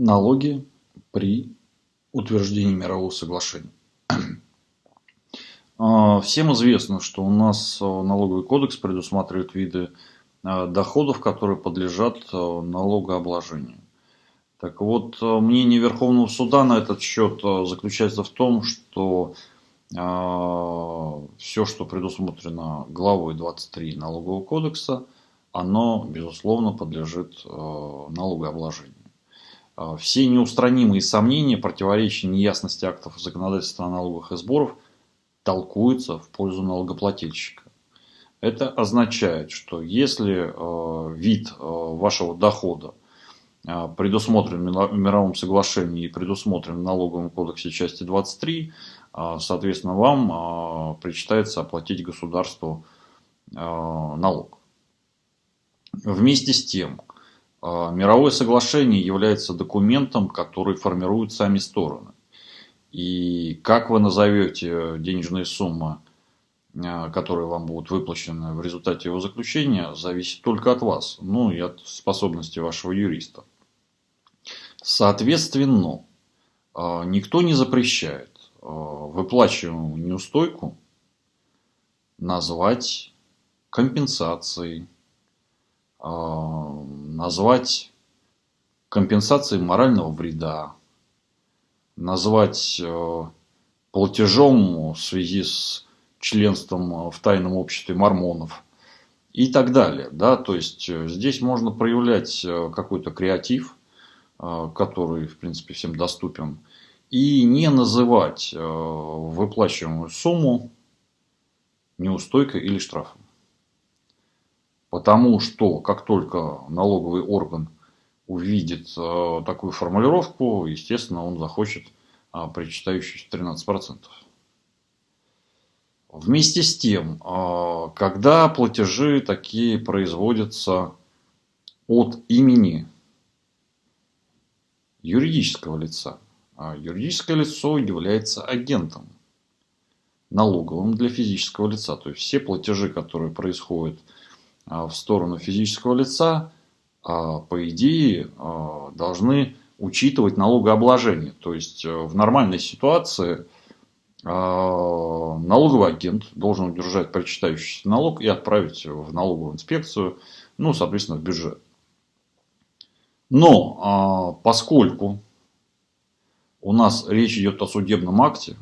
налоги при утверждении мирового соглашения. А, всем известно, что у нас налоговый кодекс предусматривает виды а, доходов, которые подлежат а, налогообложению. Так вот, мнение Верховного суда на этот счет заключается в том, что все, что предусмотрено главой 23 налогового кодекса, оно, безусловно, подлежит налогообложению. А, все неустранимые сомнения, противоречия, неясности актов законодательства о налогах и сборов толкуются в пользу налогоплательщика. Это означает, что если э, вид э, вашего дохода предусмотрен в мировом соглашении и предусмотрен в налоговом кодексе части 23, соответственно, вам причитается оплатить государству налог. Вместе с тем, а, мировое соглашение является документом, который формируют сами стороны. И как вы назовете денежные суммы, а, которые вам будут выплачены в результате его заключения, зависит только от вас, ну и от способности вашего юриста. Соответственно, а, никто не запрещает выплачиваемую неустойку назвать компенсацией, назвать компенсацией морального вреда, назвать э, платежом в связи с членством в тайном обществе мормонов и так далее. Да? То есть э, здесь можно проявлять э, какой-то креатив, который, в принципе, всем доступен, и не называть выплачиваемую сумму неустойкой или штрафом. Потому что как только налоговый орган увидит э, такую формулировку, естественно, он захочет э, причитающиеся 13%. Вместе с тем, э, когда платежи такие производятся от имени юридического лица, а юридическое лицо является агентом налоговым для физического лица. То есть все платежи, которые происходят а, в сторону физического лица, а, по идее, а, должны учитывать налогообложение. То есть э, в нормальной ситуации налоговый агент должен удержать причитающийся налог и отправить в налоговую инспекцию, ну, соответственно, в бюджет. Но поскольку у нас речь идет о судебном акте,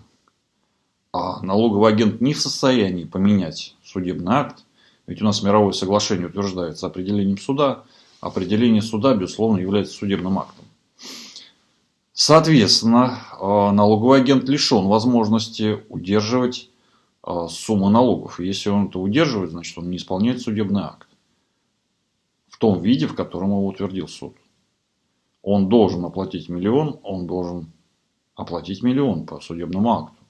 а налоговый агент не в состоянии поменять судебный акт, ведь у нас мировое соглашение утверждается определением суда. Определение суда, безусловно, является судебным актом. Соответственно, э, налоговый агент лишен возможности удерживать э, сумму налогов. Если он это удерживает, значит он не исполняет судебный акт. В том виде, в котором его утвердил суд. Он должен оплатить миллион, он должен оплатить миллион по судебному акту.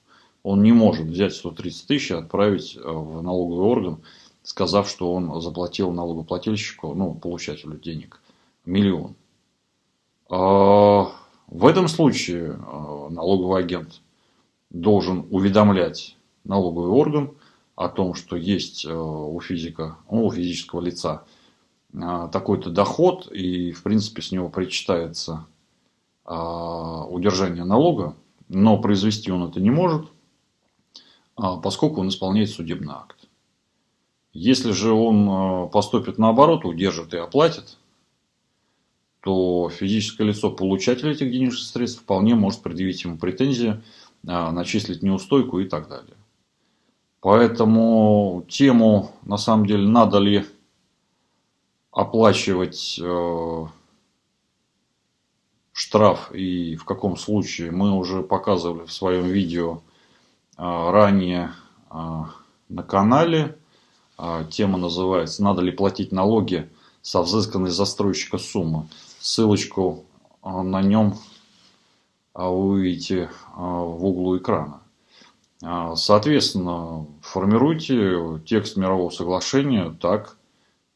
Он не может взять 130 тысяч и отправить э, в налоговый орган сказав, что он заплатил налогоплательщику, ну, получателю денег, миллион. А, в этом случае а, налоговый агент должен уведомлять налоговый орган о том, что есть а, у физика, ну, у физического лица такой-то доход, и, в принципе, с него причитается удержание налога, но произвести он это не может, поскольку он исполняет судебный акт. Если же он э, поступит наоборот, удержит и оплатит, то физическое лицо, получатель этих денежных средств, вполне может предъявить ему претензии, э, начислить неустойку и так далее. Поэтому тему, на самом деле, надо ли оплачивать э, штраф и в каком случае, мы уже показывали в своем видео ранее на канале. А, тема называется «Надо ли платить налоги со взысканной застройщика суммы?». Ссылочку а, на нем а, вы увидите в углу экрана. Соответственно, формируйте текст мирового соглашения так,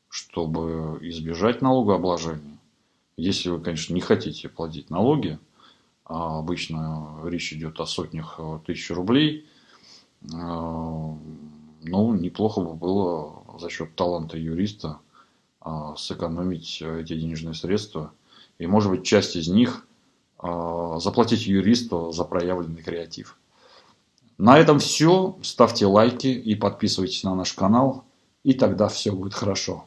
чтобы избежать налогообложения. Если вы, конечно, не хотите платить налоги, а обычно речь идет о сотнях тысяч рублей, ну, неплохо бы было за счет таланта юриста а, сэкономить эти денежные средства. И, может быть, часть из них э, заплатить юристу за проявленный креатив. На этом все. Ставьте лайки и подписывайтесь на наш канал. И тогда все будет хорошо.